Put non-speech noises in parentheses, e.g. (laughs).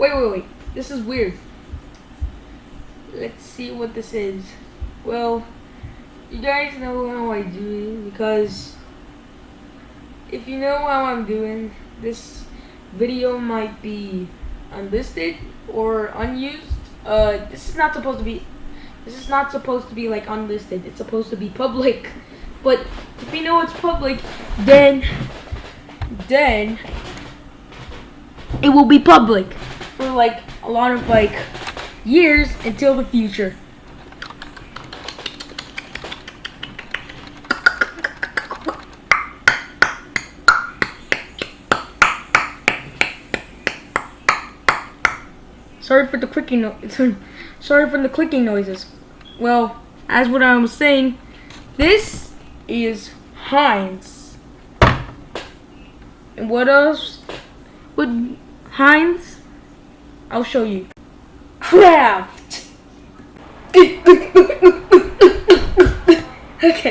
Wait, wait, wait. This is weird. Let's see what this is. Well, you guys know how I do because if you know how I'm doing, this video might be unlisted or unused. Uh, this is not supposed to be. This is not supposed to be like unlisted. It's supposed to be public. But if you know it's public, then then it will be public like a lot of like years until the future. Sorry for the clicking no (laughs) sorry for the clicking noises. Well, as what I was saying, this is Heinz. And what else would Heinz? I'll show you. Kraft. (laughs) okay.